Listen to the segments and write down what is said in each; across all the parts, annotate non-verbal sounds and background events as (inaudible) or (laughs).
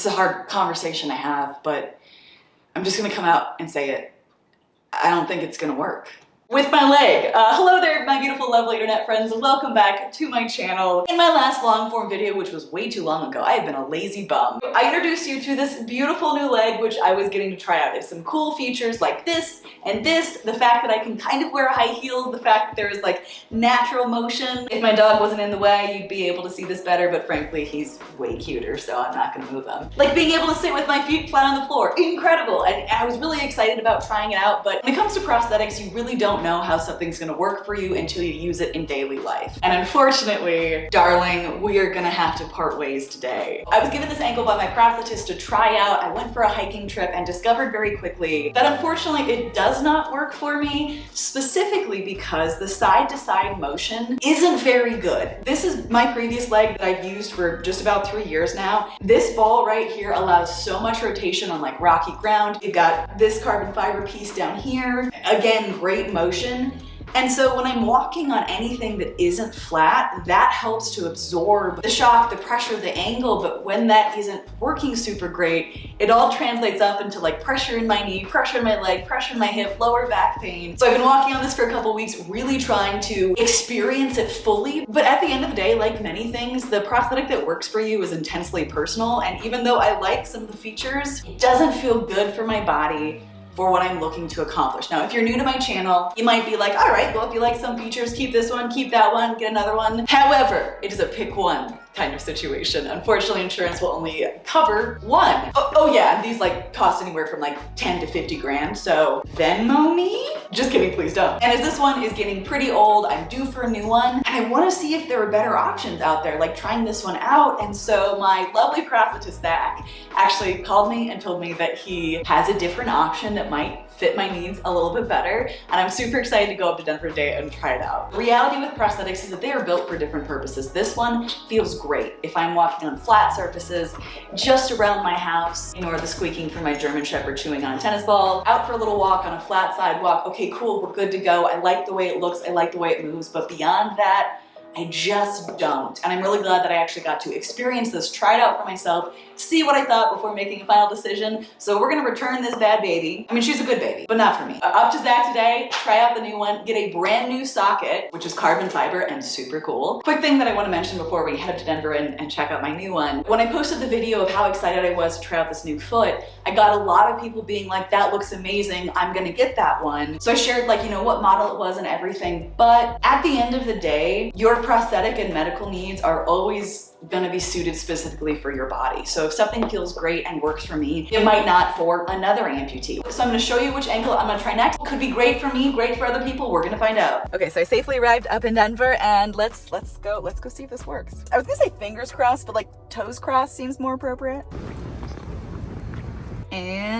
is a hard conversation to have, but I'm just gonna come out and say it. I don't think it's gonna work with my leg. Uh, hello there, my beautiful, lovely internet friends. Welcome back to my channel. In my last long form video, which was way too long ago, I have been a lazy bum. I introduced you to this beautiful new leg, which I was getting to try out. It's some cool features like this and this, the fact that I can kind of wear high heels, the fact that there is like natural motion. If my dog wasn't in the way, you'd be able to see this better, but frankly, he's way cuter, so I'm not gonna move him. Like being able to sit with my feet flat on the floor, incredible. And I was really excited about trying it out, but when it comes to prosthetics, you really don't don't know how something's gonna work for you until you use it in daily life. And unfortunately, darling, we are gonna have to part ways today. I was given this ankle by my prosthetist to try out. I went for a hiking trip and discovered very quickly that unfortunately it does not work for me, specifically because the side-to-side -side motion isn't very good. This is my previous leg that I've used for just about three years now. This ball right here allows so much rotation on like rocky ground. You've got this carbon fiber piece down here. Again, great motion motion. And so when I'm walking on anything that isn't flat, that helps to absorb the shock, the pressure, the angle. But when that isn't working super great, it all translates up into like pressure in my knee, pressure in my leg, pressure in my hip, lower back pain. So I've been walking on this for a couple weeks, really trying to experience it fully. But at the end of the day, like many things, the prosthetic that works for you is intensely personal. And even though I like some of the features, it doesn't feel good for my body for what I'm looking to accomplish. Now, if you're new to my channel, you might be like, all right, well, if you like some features, keep this one, keep that one, get another one. However, it is a pick one kind of situation. Unfortunately, insurance will only cover one. Oh, oh yeah, these like cost anywhere from like 10 to 50 grand. So Venmo me? Just kidding, please don't. And as this one is getting pretty old, I'm due for a new one. And I wanna see if there are better options out there, like trying this one out. And so my lovely prosthetist Zach actually called me and told me that he has a different option that might fit my needs a little bit better. And I'm super excited to go up to Denver today and try it out. The reality with prosthetics is that they are built for different purposes. This one feels great if I'm walking on flat surfaces, just around my house, ignore the squeaking from my German Shepherd chewing on a tennis ball, out for a little walk on a flat sidewalk. Okay, cool, we're good to go. I like the way it looks. I like the way it moves. But beyond that, I just don't. And I'm really glad that I actually got to experience this, try it out for myself, see what I thought before making a final decision. So we're gonna return this bad baby. I mean, she's a good baby, but not for me. Uh, up to Zach today, try out the new one, get a brand new socket, which is carbon fiber and super cool. Quick thing that I wanna mention before we head up to Denver and, and check out my new one. When I posted the video of how excited I was to try out this new foot, I got a lot of people being like, that looks amazing, I'm gonna get that one. So I shared like, you know, what model it was and everything. But at the end of the day, your prosthetic and medical needs are always gonna be suited specifically for your body. So if something feels great and works for me, it might not for another amputee. So I'm gonna show you which ankle I'm gonna try next. Could be great for me, great for other people. We're gonna find out. Okay, so I safely arrived up in Denver and let's let's go, let's go see if this works. I was gonna say fingers crossed, but like toes crossed seems more appropriate.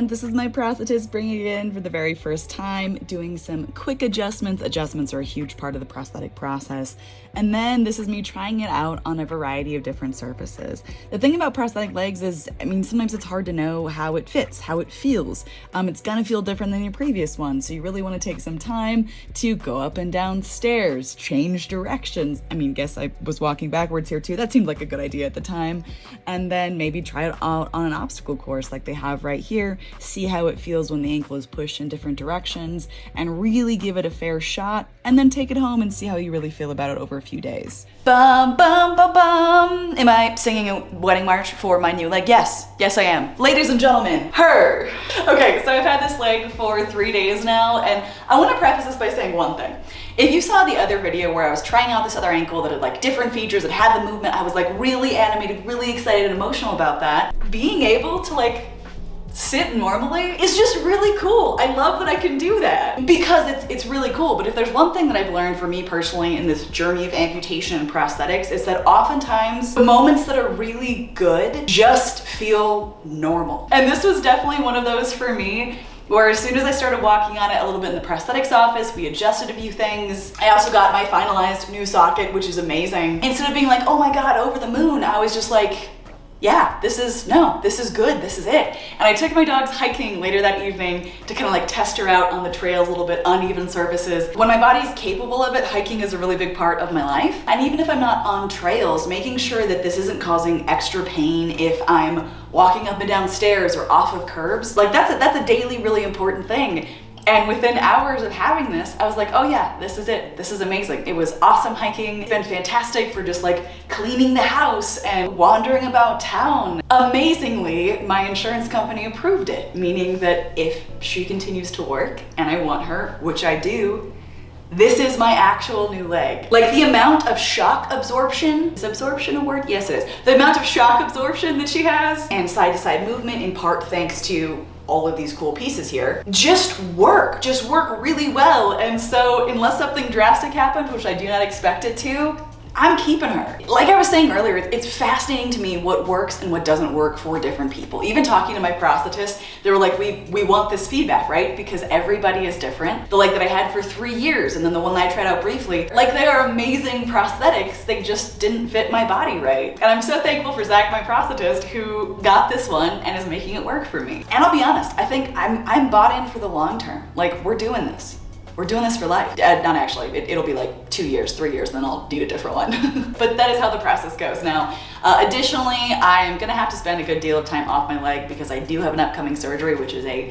And this is my prosthetist bringing it in for the very first time, doing some quick adjustments. Adjustments are a huge part of the prosthetic process. And then this is me trying it out on a variety of different surfaces. The thing about prosthetic legs is, I mean, sometimes it's hard to know how it fits, how it feels. Um, it's gonna feel different than your previous one. So you really wanna take some time to go up and down stairs, change directions. I mean, guess I was walking backwards here too. That seemed like a good idea at the time. And then maybe try it out on an obstacle course like they have right here, see how it feels when the ankle is pushed in different directions and really give it a fair shot and then take it home and see how you really feel about it over a few days. Bum, bum, bum, bum. Am I singing a wedding march for my new leg? Yes, yes I am. Ladies and gentlemen, her. Okay, so I've had this leg for three days now, and I wanna preface this by saying one thing. If you saw the other video where I was trying out this other ankle that had like different features, that had the movement, I was like really animated, really excited and emotional about that. Being able to like sit normally is just really cool. I love that I can do that because it's, it's really cool. But if there's one thing that I've learned for me personally in this journey of amputation and prosthetics is that oftentimes the moments that are really good just feel normal. And this was definitely one of those for me where as soon as I started walking on it a little bit in the prosthetics office, we adjusted a few things. I also got my finalized new socket, which is amazing. Instead of being like, oh my God, over the moon, I was just like, yeah, this is, no, this is good, this is it. And I took my dogs hiking later that evening to kind of like test her out on the trails, a little bit uneven surfaces. When my body's capable of it, hiking is a really big part of my life. And even if I'm not on trails, making sure that this isn't causing extra pain if I'm walking up and down stairs or off of curbs. Like that's a, that's a daily really important thing. And within hours of having this, I was like, oh yeah, this is it. This is amazing. It was awesome hiking. It's been fantastic for just like cleaning the house and wandering about town. Amazingly, my insurance company approved it, meaning that if she continues to work and I want her, which I do, this is my actual new leg. Like the amount of shock absorption, is absorption a word? Yes, it is. The amount of shock absorption that she has and side to side movement in part thanks to all of these cool pieces here, just work, just work really well. And so unless something drastic happens, which I do not expect it to, I'm keeping her. Like I was saying earlier, it's fascinating to me what works and what doesn't work for different people. Even talking to my prosthetist, they were like, we, we want this feedback, right? Because everybody is different. The leg that I had for three years and then the one that I tried out briefly, like they are amazing prosthetics. They just didn't fit my body right. And I'm so thankful for Zach, my prosthetist, who got this one and is making it work for me. And I'll be honest, I think I'm, I'm bought in for the long term. Like we're doing this we're doing this for life. Uh, not actually, it, will be like two years, three years, then I'll need a different one. (laughs) but that is how the process goes. Now, uh, additionally, I am gonna have to spend a good deal of time off my leg because I do have an upcoming surgery, which is a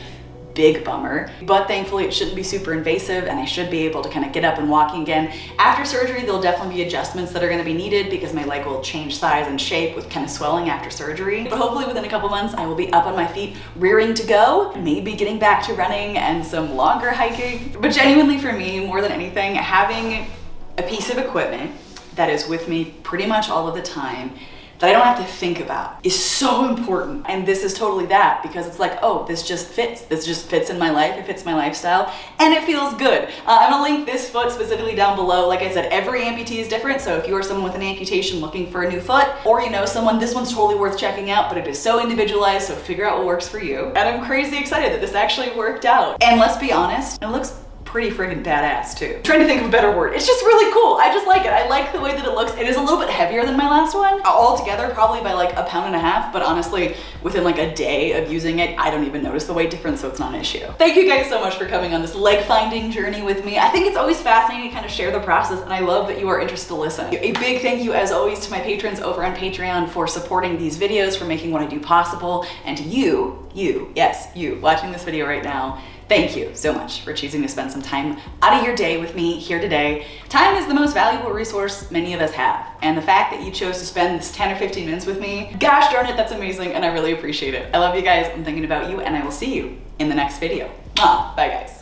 big bummer. But thankfully it shouldn't be super invasive and I should be able to kind of get up and walking again. After surgery, there'll definitely be adjustments that are gonna be needed because my leg will change size and shape with kind of swelling after surgery. But hopefully within a couple months, I will be up on my feet, rearing to go, maybe getting back to running and some longer hiking. But genuinely for me, more than anything, having a piece of equipment that is with me pretty much all of the time that I don't have to think about is so important. And this is totally that because it's like, oh, this just fits. This just fits in my life. It fits my lifestyle and it feels good. Uh, I'm gonna link this foot specifically down below. Like I said, every amputee is different. So if you are someone with an amputation looking for a new foot or you know someone, this one's totally worth checking out, but it is so individualized. So figure out what works for you. And I'm crazy excited that this actually worked out. And let's be honest, it looks pretty friggin' badass too. I'm trying to think of a better word. It's just really cool. I just like it. I like the way that it looks. It is a little bit heavier than my last one. All together, probably by like a pound and a half, but honestly, within like a day of using it, I don't even notice the weight difference, so it's not an issue. Thank you guys so much for coming on this leg finding journey with me. I think it's always fascinating to kind of share the process, and I love that you are interested to listen. A big thank you, as always, to my patrons over on Patreon for supporting these videos, for making what I do possible, and to you, you, yes, you, watching this video right now, Thank you so much for choosing to spend some time out of your day with me here today. Time is the most valuable resource many of us have. And the fact that you chose to spend this 10 or 15 minutes with me, gosh darn it, that's amazing and I really appreciate it. I love you guys, I'm thinking about you, and I will see you in the next video. Bye guys.